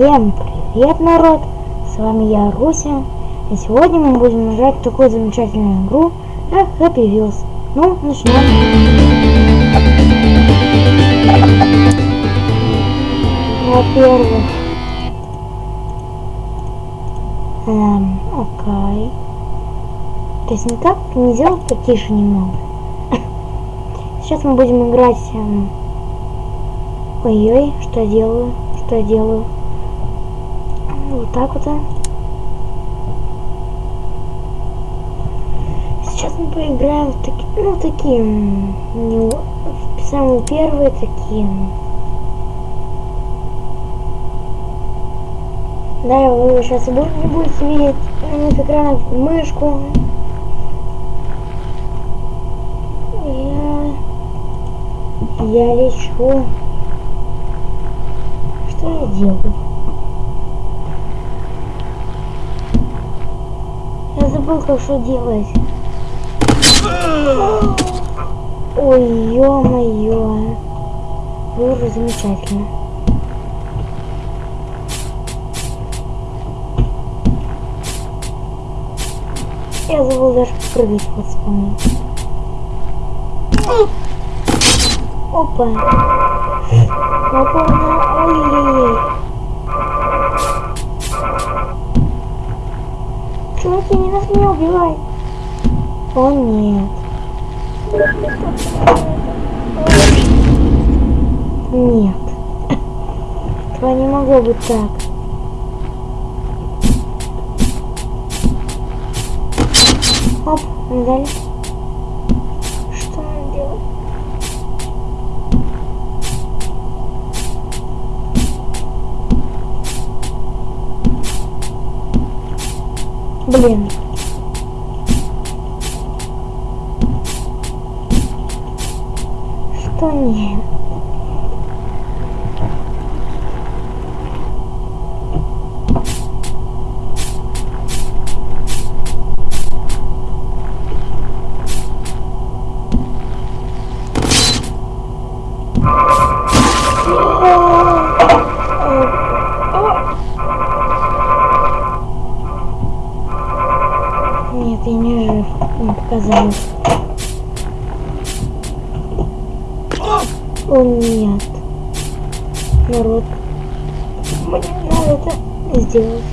Всем привет, народ! С вами я, Руся. И сегодня мы будем играть в такую замечательную игру, как Happy Wheels. Ну, начнем. Во-первых... Эм, окей. То есть никак не сделать потише немного. Сейчас мы будем играть... Эм... Ой-ой, что я делаю? Что я делаю? Вот так вот. Сейчас мы поиграем в такие, ну такие, не, самые первые такие. Да, вы сейчас не будете видеть с экрана мышку. Я, я лечу. Что я делаю? Я забыл, как что делать. Ой, ё-моё. Боже, замечательно. Я забыл даже прыгать, вот вспомнил. Опа. Опа, ой-ой-ой. Чуваки, не нас меня убивай. О нет. Нет. Этого не могло быть так. Оп, медаль. Что нам делать? Блин. Что нет? Нет, я не жив. Не показалось. О нет. Народ. Мне надо это сделать.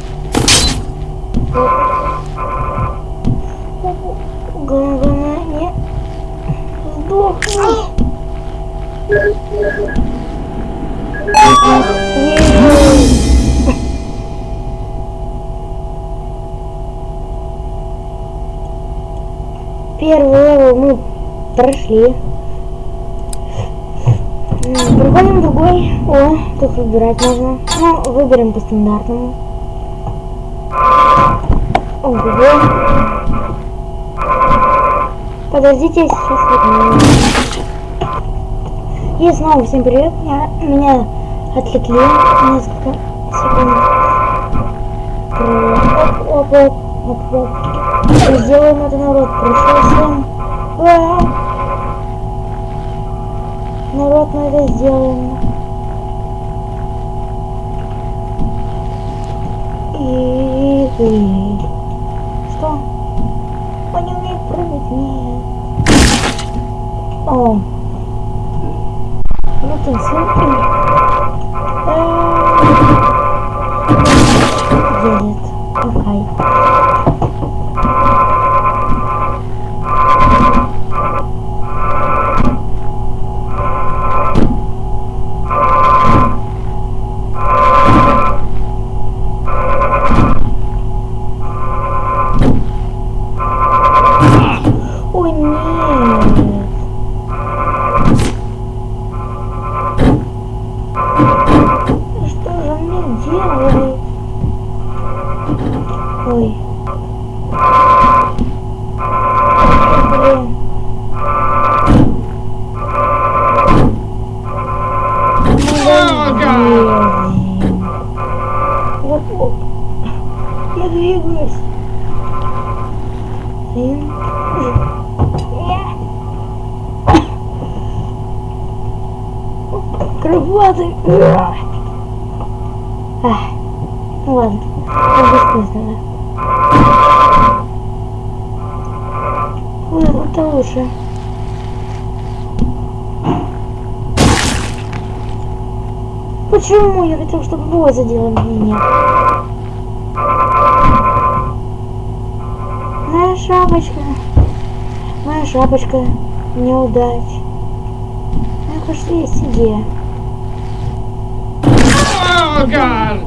Главное не сдохни. Первый level мы прошли. Проходим другой. О, тут выбирать можно. Ну, выберем по стандартному. Ого. Подождите, сейчас возьму. И снова всем привет. Я, меня отвлекли несколько секунд. Оп, оп, оп, оп, оп. Сделаем это, народ. Пришел всем. А -а -а. Народ, мы это сделаем. И... и... Что? Он не умеет прыгать? Нет. О. Ну ты смотри. Крылатый. Ах, ну ладно, это бессмысленно. Ой, это лучше. Почему? Я хотел, чтобы бой задела меня. Шапочка. Моя шапочка. Неудач. Идея. Oh god!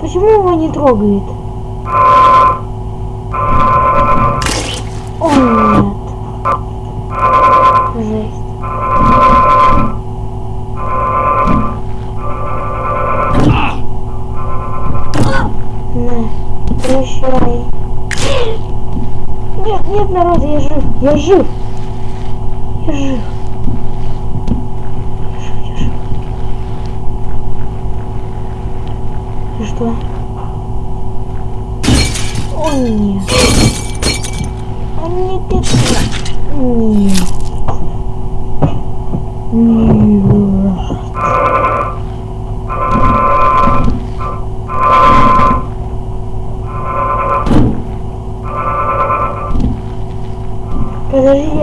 Почему его не трогает? О нет. Жесть. На, прощай. Нет, нет, народ, я жив. Я жив. Я жив. Я жив, я жив. И что? О, нет. О, нет, нет, нет.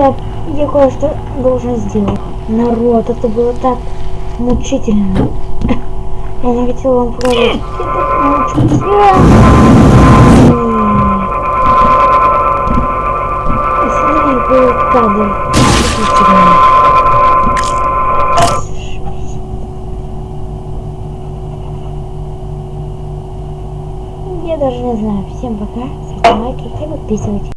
Нет. Я, кое-что должен сделать. Народ, это было так мучительно. Я не хотела вам показать. Я так. Действительно. Я даже не знаю. Всем пока. Ставьте лайки и подписывайтесь.